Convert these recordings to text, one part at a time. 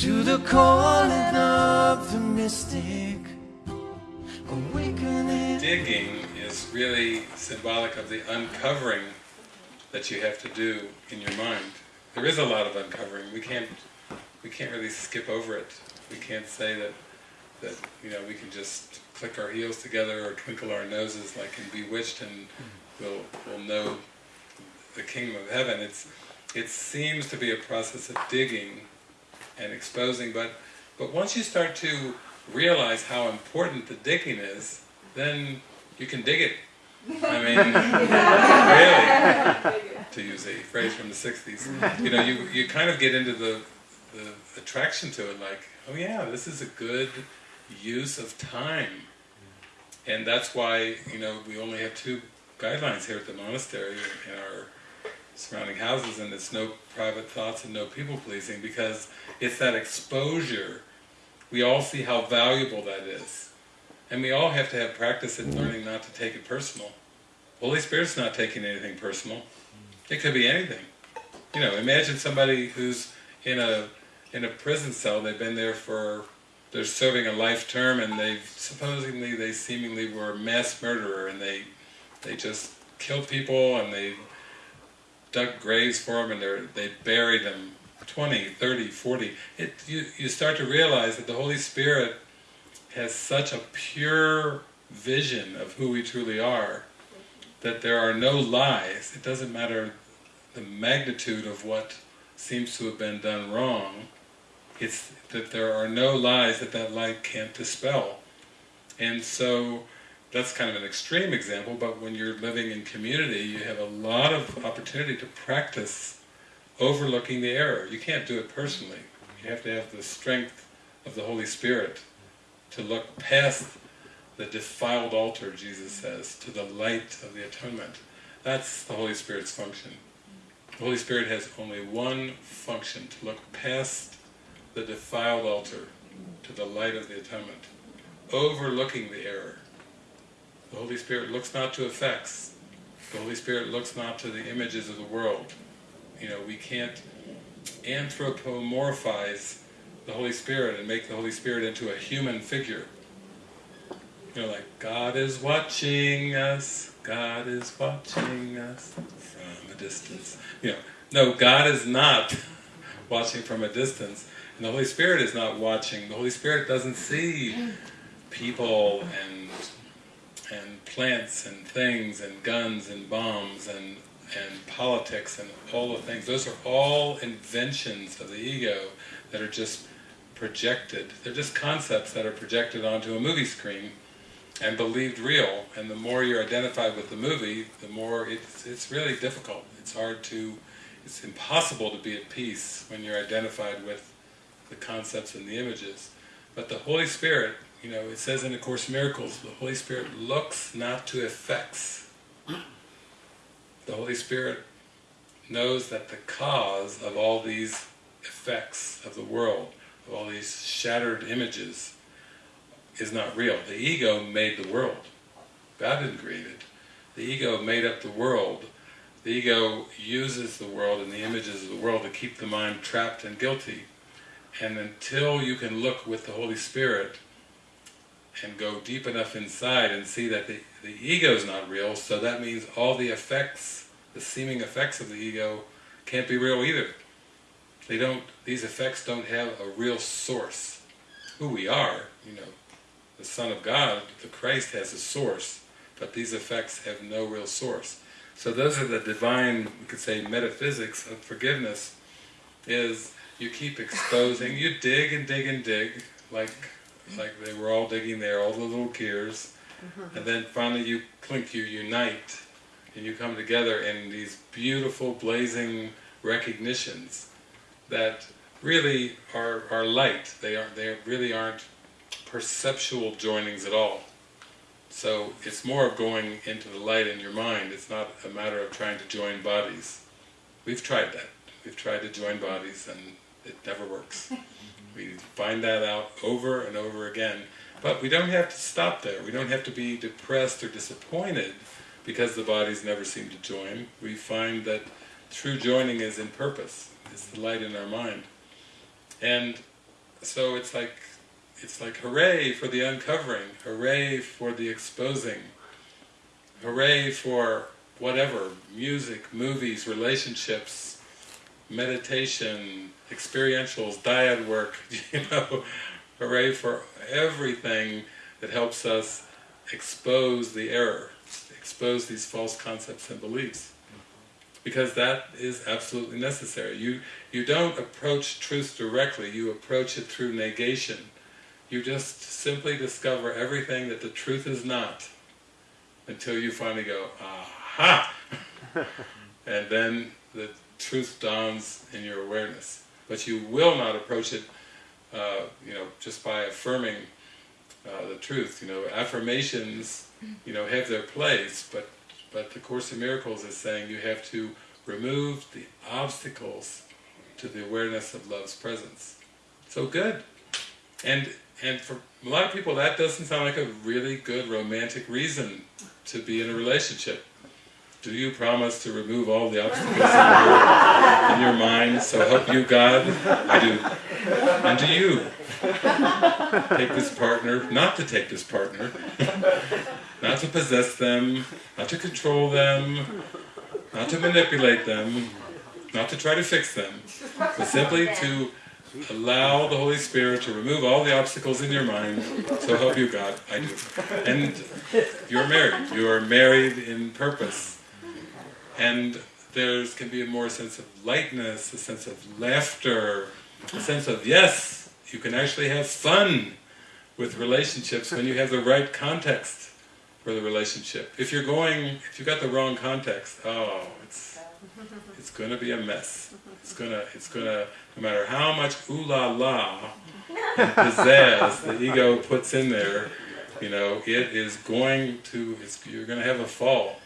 to the calling of the mystic, awakening. Digging is really symbolic of the uncovering that you have to do in your mind. There is a lot of uncovering. We can't we can't really skip over it. We can't say that that you know we can just click our heels together or twinkle our noses like in Bewitched and we'll we'll know the kingdom of heaven. It's it seems to be a process of digging and exposing, but but once you start to realize how important the digging is, then you can dig it. I mean, really, to use a phrase from the 60s. You know, you, you kind of get into the, the attraction to it, like, oh yeah, this is a good use of time. And that's why, you know, we only have two guidelines here at the monastery in our surrounding houses, and it's no private thoughts and no people pleasing, because it's that exposure. We all see how valuable that is. And we all have to have practice in mm-hmm. learning not to take it personal. Holy Spirit's not taking anything personal. It could be anything. You know, imagine somebody who's in a in a prison cell, they've been there for, they're serving a life term and they've supposedly, they seemingly were a mass murderer and they they just killed people and they dug graves for them and they buried them 20, 30, 40. It, you, you start to realize that the Holy Spirit has such a pure vision of who we truly are, that there are no lies. It doesn't matter the magnitude of what seems to have been done wrong, it's that there are no lies that that light can't dispel. And so, that's kind of an extreme example, but when you're living in community, you have a lot of opportunity to practice overlooking the error. You can't do it personally. You have to have the strength of the Holy Spirit to look past the defiled altar, Jesus says, to the light of the atonement. That's the Holy Spirit's function. The Holy Spirit has only one function, to look past the defiled altar to the light of the atonement, overlooking the error. The Holy Spirit looks not to effects. The Holy Spirit looks not to the images of the world. You know, we can't anthropomorphize the Holy Spirit and make the Holy Spirit into a human figure. You know, like, God is watching us, God is watching us from a distance. You know, no, God is not watching from a distance, and the Holy Spirit is not watching. The Holy Spirit doesn't see people and and plants and things and guns and bombs and and politics and all the things. Those are all inventions of the ego that are just projected. They're just concepts that are projected onto a movie screen and believed real. And the more you're identified with the movie, the more it's, it's really difficult. It's hard to, it's impossible to be at peace when you're identified with the concepts and the images. But the Holy Spirit, you know, it says in the Course Miracles, the Holy Spirit looks not to effects. The Holy Spirit knows that the cause of all these effects of the world, of all these shattered images, is not real. The ego made the world. God didn't create it. The ego made up the world. The ego uses the world and the images of the world to keep the mind trapped and guilty. And until you can look with the Holy Spirit and go deep enough inside and see that the, the ego is not real, so that means all the effects, the seeming effects of the ego, can't be real either. They don't, these effects don't have a real source. Who we are, you know, the Son of God, the Christ has a source, but these effects have no real source. So those are the divine, we could say, metaphysics of forgiveness, is you keep exposing, you dig and dig and dig, like like they were all digging there, all the little gears, mm-hmm. and then finally you clink, you unite, and you come together in these beautiful blazing recognitions that really are, are light, they, are, they really aren't perceptual joinings at all. So it's more of going into the light in your mind, it's not a matter of trying to join bodies. We've tried that, we've tried to join bodies and it never works. We find that out over and over again. But we don't have to stop there. We don't have to be depressed or disappointed because the bodies never seem to join. We find that true joining is in purpose. It's the light in our mind. And so it's like it's like hooray for the uncovering, hooray for the exposing, hooray for whatever, music, movies, relationships, meditation, experientials, dyad work, you know, hooray for everything that helps us expose the error, expose these false concepts and beliefs. Because that is absolutely necessary. You, you don't approach truth directly, you approach it through negation. You just simply discover everything that the truth is not, until you finally go, aha! and then the truth dawns in your awareness. But you will not approach it, uh, you know, just by affirming uh, the truth. You know, affirmations, you know, have their place, but but the Course in Miracles is saying you have to remove the obstacles to the awareness of love's presence. So good. And and for a lot of people that doesn't sound like a really good romantic reason to be in a relationship. Do you promise to remove all the obstacles in your, in your mind, so help you God? I do. And do you take this partner, not to take this partner, not to possess them, not to control them, not to manipulate them, not to try to fix them, but simply to allow the Holy Spirit to remove all the obstacles in your mind, so help you God, I do. And you're married, you are married in purpose and there can be a more sense of lightness, a sense of laughter, a sense of yes, you can actually have fun with relationships when you have the right context for the relationship. If you're going, if you've got the wrong context, oh, it's it's going to be a mess. It's gonna, it's gonna, no matter how much ooh la la and pizzazz the ego puts in there, you know, it is going to, you're going to have a fall.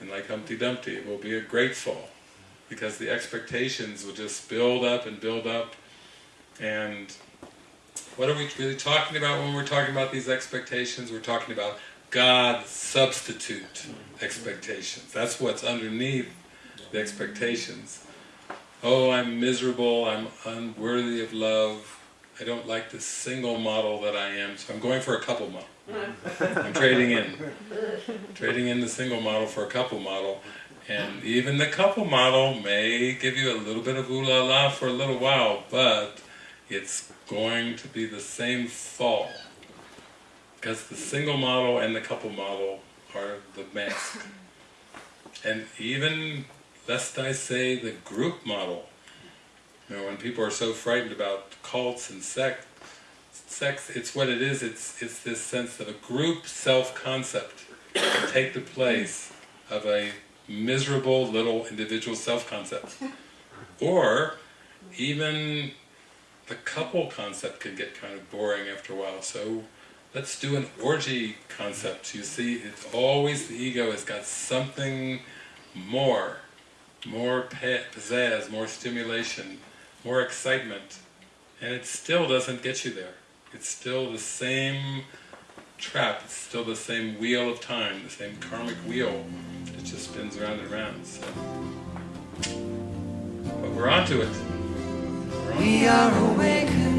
And like Humpty Dumpty, it will be a great fall. Because the expectations will just build up and build up. And what are we really talking about when we're talking about these expectations? We're talking about God substitute expectations. That's what's underneath the expectations. Oh, I'm miserable, I'm unworthy of love, I don't like the single model that I am, so I'm going for a couple model. I'm trading in. Trading in the single model for a couple model. And even the couple model may give you a little bit of ooh la la for a little while, but it's going to be the same fall. Because the single model and the couple model are the mask. And even, lest I say, the group model. You know, when people are so frightened about cults and sects, sex, it's what it is, it's, it's this sense of a group self-concept take the place of a miserable little individual self-concept. Or even the couple concept can get kind of boring after a while, so let's do an orgy concept. You see, it's always the ego has got something more, more pizzazz, more stimulation, more excitement, and it still doesn't get you there. It's still the same trap, it's still the same wheel of time, the same karmic wheel that just spins around and around. So. But we're onto it. We're we are awakened.